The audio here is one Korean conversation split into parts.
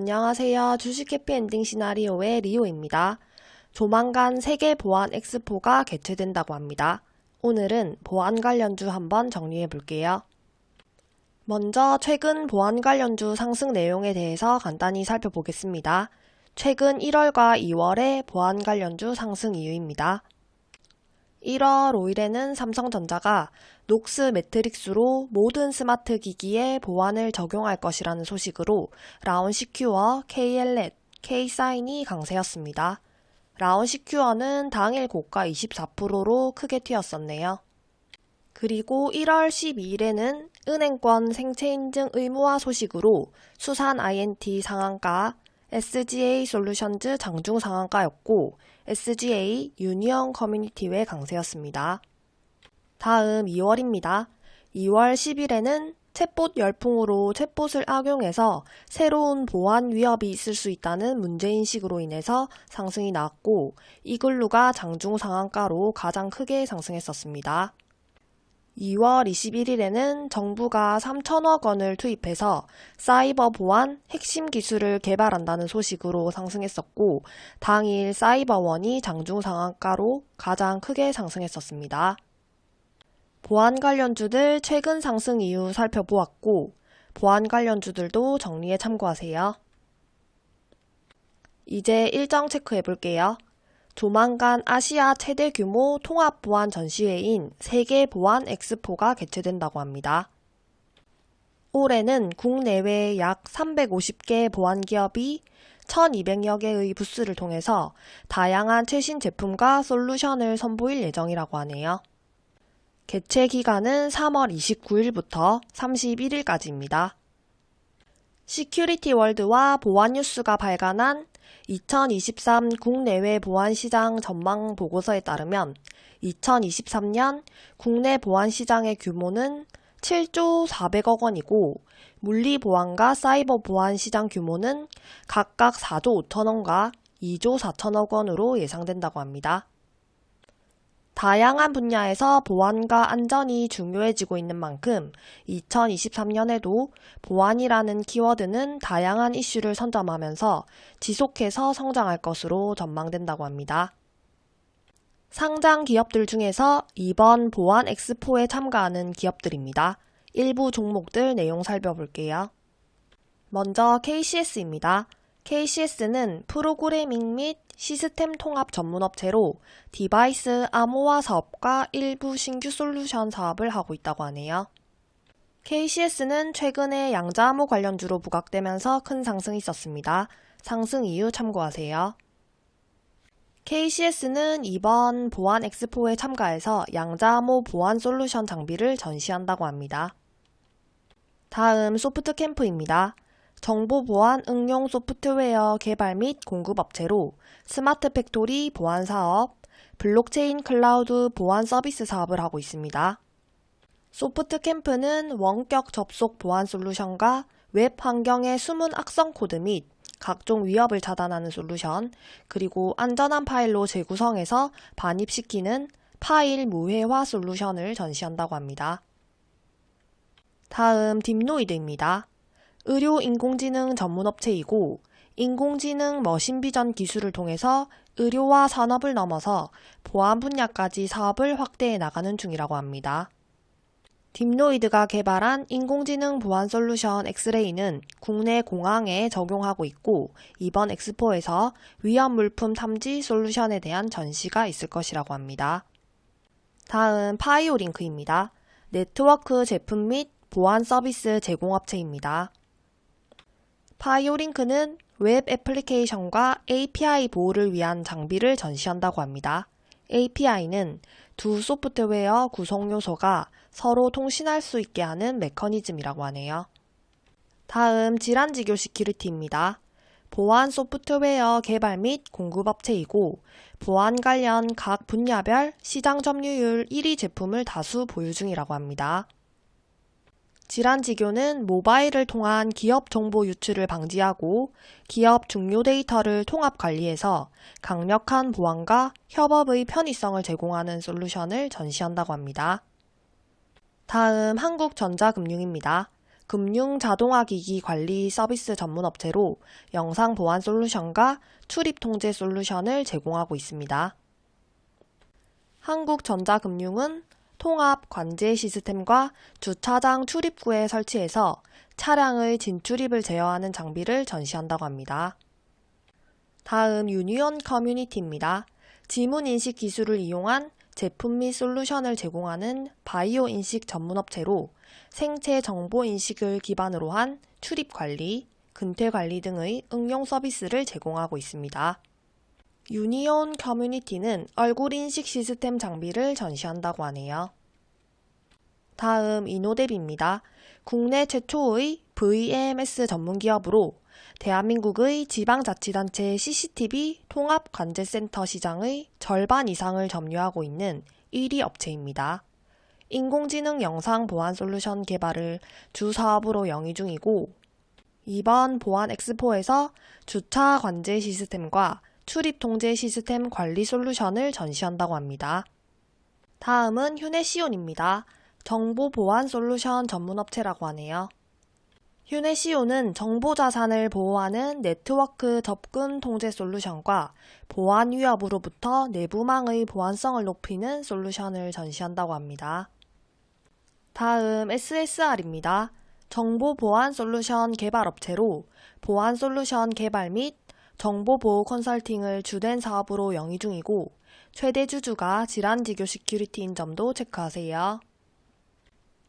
안녕하세요. 주식 해피엔딩 시나리오의 리오입니다. 조만간 세계 보안 엑스포가 개최된다고 합니다. 오늘은 보안 관련주 한번 정리해 볼게요. 먼저 최근 보안 관련주 상승 내용에 대해서 간단히 살펴보겠습니다. 최근 1월과 2월의 보안 관련주 상승 이유입니다. 1월 5일에는 삼성전자가 녹스 매트릭스로 모든 스마트 기기에 보안을 적용할 것이라는 소식으로 라운시큐어, KL넷, K사인이 강세였습니다. 라운시큐어는 당일 고가 24%로 크게 튀었었네요. 그리고 1월 12일에는 은행권 생체인증 의무화 소식으로 수산 INT 상한가, SGA 솔루션즈 장중 상한가였고 SGA 유니언 커뮤니티의 강세였습니다. 다음 2월입니다. 2월 10일에는 챗봇 열풍으로 챗봇을 악용해서 새로운 보안 위협이 있을 수 있다는 문제인식으로 인해서 상승이 나왔고 이글루가 장중 상한가로 가장 크게 상승했었습니다. 2월 21일에는 정부가 3천억 원을 투입해서 사이버 보안 핵심 기술을 개발한다는 소식으로 상승했었고 당일 사이버원이 장중 상한가로 가장 크게 상승했었습니다. 보안 관련주들 최근 상승 이유 살펴보았고 보안 관련주들도 정리에 참고하세요. 이제 일정 체크해 볼게요. 조만간 아시아 최대 규모 통합 보안 전시회인 세계 보안 엑스포가 개최된다고 합니다. 올해는 국내외 약 350개 보안 기업이 1200여 개의 부스를 통해서 다양한 최신 제품과 솔루션을 선보일 예정이라고 하네요. 개최 기간은 3월 29일부터 31일까지입니다. 시큐리티 월드와 보안뉴스가 발간한 2023 국내외 보안시장 전망 보고서에 따르면 2023년 국내 보안시장의 규모는 7조 400억 원이고 물리보안과 사이버 보안 시장 규모는 각각 4조 5천원과 2조 4천억 원으로 예상된다고 합니다. 다양한 분야에서 보안과 안전이 중요해지고 있는 만큼 2023년에도 보안이라는 키워드는 다양한 이슈를 선점하면서 지속해서 성장할 것으로 전망된다고 합니다. 상장 기업들 중에서 이번 보안 엑스포에 참가하는 기업들입니다. 일부 종목들 내용 살펴볼게요. 먼저 KCS입니다. KCS는 프로그래밍 및 시스템 통합 전문업체로 디바이스 암호화 사업과 일부 신규 솔루션 사업을 하고 있다고 하네요. KCS는 최근에 양자암호 관련주로 부각되면서 큰 상승이 있었습니다. 상승 이유 참고하세요. KCS는 이번 보안 엑스포에 참가해서 양자암호 보안 솔루션 장비를 전시한다고 합니다. 다음 소프트 캠프입니다. 정보 보안 응용 소프트웨어 개발 및 공급업체로 smart factory 보안 사업, 블록체인 클라우드 보안 서비스 사업을 하고 있습니다. 소프트 캠프는 원격 접속 보안 솔루션과 웹 환경의 숨은 악성 코드 및 각종 위협을 차단하는 솔루션, 그리고 안전한 파일로 재구성해서 반입시키는 파일 무해화 솔루션을 전시한다고 합니다. 다음 딥노이드입니다. 의료 인공지능 전문 업체이고 인공지능 machine vision 기술을 통해서 의료와 산업을 넘어서 보안 분야까지 사업을 확대해 나가는 중이라고 합니다. 딥노이드가 개발한 인공지능 보안 솔루션 엑스레이는 국내 공항에 적용하고 있고 이번 엑스포에서 위험 물품 탐지 솔루션에 대한 전시가 있을 것이라고 합니다. 다음 파이오링크입니다. 네트워크 제품 및 보안 서비스 제공업체입니다. 파이오링크는 웹 애플리케이션과 API 보호를 위한 장비를 전시한다고 합니다. API는 두 소프트웨어 구성 요소가 서로 통신할 수 있게 하는 메커니즘이라고 하네요. 다음 지란지교 시큐리티입니다. 보안 소프트웨어 개발 및 공급업체이고 보안 관련 각 분야별 시장 점유율 1위 제품을 다수 보유 중이라고 합니다. 질환지교는 모바일을 통한 기업 정보 유출을 방지하고 기업 중요 데이터를 통합 관리해서 강력한 보안과 협업의 편의성을 제공하는 솔루션을 전시한다고 합니다. 다음 한국전자금융입니다. 금융 자동화 기기 관리 서비스 전문 업체로 영상 보안 솔루션과 출입 통제 솔루션을 제공하고 있습니다. 한국전자금융은 통합 관제 시스템과 주차장 출입구에 설치해서 차량의 진출입을 제어하는 장비를 전시한다고 합니다. 다음 유니온 커뮤니티입니다. 지문 인식 기술을 이용한 제품 및 솔루션을 제공하는 바이오 인식 전문 업체로 생체 정보 인식을 기반으로 한 출입 관리, 근태 관리 등의 응용 서비스를 제공하고 있습니다. 유니온 커뮤니티는 얼굴 인식 시스템 장비를 전시한다고 하네요. 다음 이노뎁입니다. 국내 최초의 VAMS 전문 기업으로 대한민국의 지방자치단체 CCTV 통합관제센터 시장의 절반 이상을 점유하고 있는 1위 업체입니다. 인공지능 영상 보안 솔루션 개발을 주 사업으로 영위 중이고 이번 보안 엑스포에서 주차 관제 시스템과 출입 통제 시스템 관리 솔루션을 전시한다고 합니다. 다음은 휴네시온입니다. 정보 보안 솔루션 전문 업체라고 하네요. 휴네시오는 정보 자산을 보호하는 네트워크 접근 통제 솔루션과 보안 위협으로부터 내부망의 보안성을 높이는 솔루션을 전시한다고 합니다. 다음 SSR입니다. 정보 보안 솔루션 개발 업체로 보안 솔루션 개발 및 정보 보호 컨설팅을 주된 사업으로 영위 중이고 최대 주주가 지란지교시큐리티인 점도 체크하세요.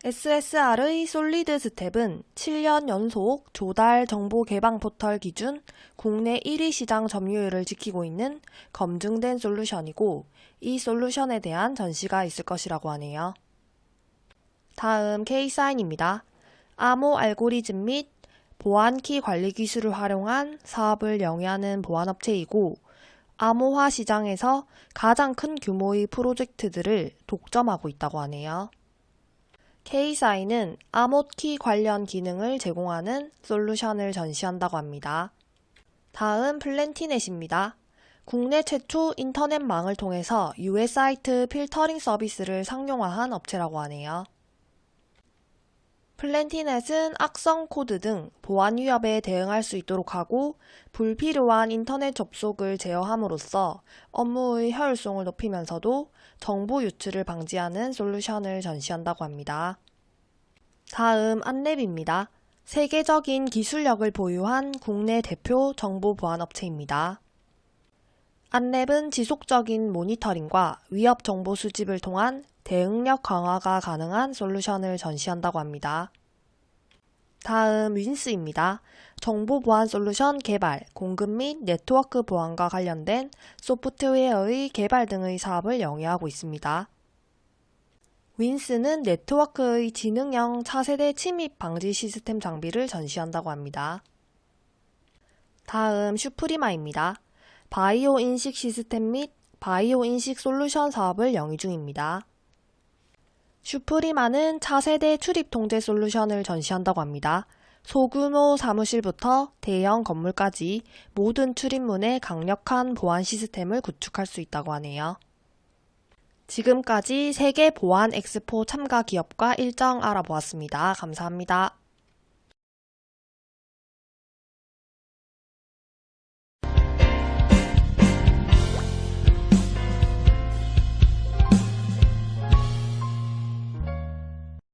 SSR의 솔리드스텝은 7년 연속 조달 정보 개방 포털 기준 국내 1위 시장 점유율을 지키고 있는 검증된 솔루션이고 이 솔루션에 대한 전시가 있을 것이라고 하네요. 다음 K사인입니다. 암호 알고리즘 및 보안키 관리 기술을 활용한 사업을 영위하는 보안업체이고 암호화 시장에서 가장 큰 규모의 프로젝트들을 독점하고 있다고 하네요. K사인은 암호키 관련 기능을 제공하는 솔루션을 전시한다고 합니다. 다음 플랜티넷입니다. 국내 최초 인터넷망을 통해서 US 사이트 필터링 서비스를 상용화한 업체라고 하네요. 플랜티넷은 악성 코드 등 보안 위협에 대응할 수 있도록 하고 불필요한 인터넷 접속을 제어함으로써 업무의 효율성을 높이면서도 정보 유출을 방지하는 솔루션을 전시한다고 합니다. 다음 안랩입니다. 세계적인 기술력을 보유한 국내 대표 정보 보안 업체입니다. 안랩은 지속적인 모니터링과 위협 정보 수집을 통한 대응력 강화가 가능한 솔루션을 전시한다고 합니다. 다음 윈스입니다. 정보 보안 솔루션 개발, 공급 및 네트워크 보안과 관련된 소프트웨어의 개발 등의 사업을 영위하고 있습니다. 윈스는 네트워크의 지능형 차세대 침입 방지 시스템 장비를 전시한다고 합니다. 다음 슈프리마입니다. 바이오 인식 시스템 및 바이오 인식 솔루션 사업을 영위 중입니다. 슈프리마는 차세대 출입 통제 솔루션을 전시한다고 합니다. 소규모 사무실부터 대형 건물까지 모든 출입문에 강력한 보안 시스템을 구축할 수 있다고 하네요. 지금까지 세계 보안 엑스포 참가 기업과 일정 알아보았습니다. 감사합니다.